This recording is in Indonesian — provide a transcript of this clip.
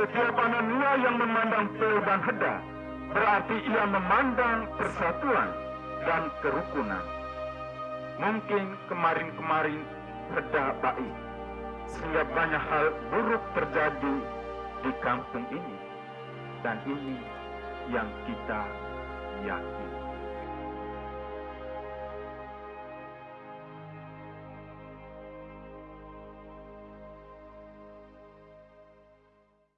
Setiap Anania yang memandang Pel dan Heda berarti ia memandang persatuan dan kerukunan. Mungkin kemarin-kemarin Heda baik, sehingga banyak hal buruk terjadi di kampung ini. Dan ini yang kita yakini.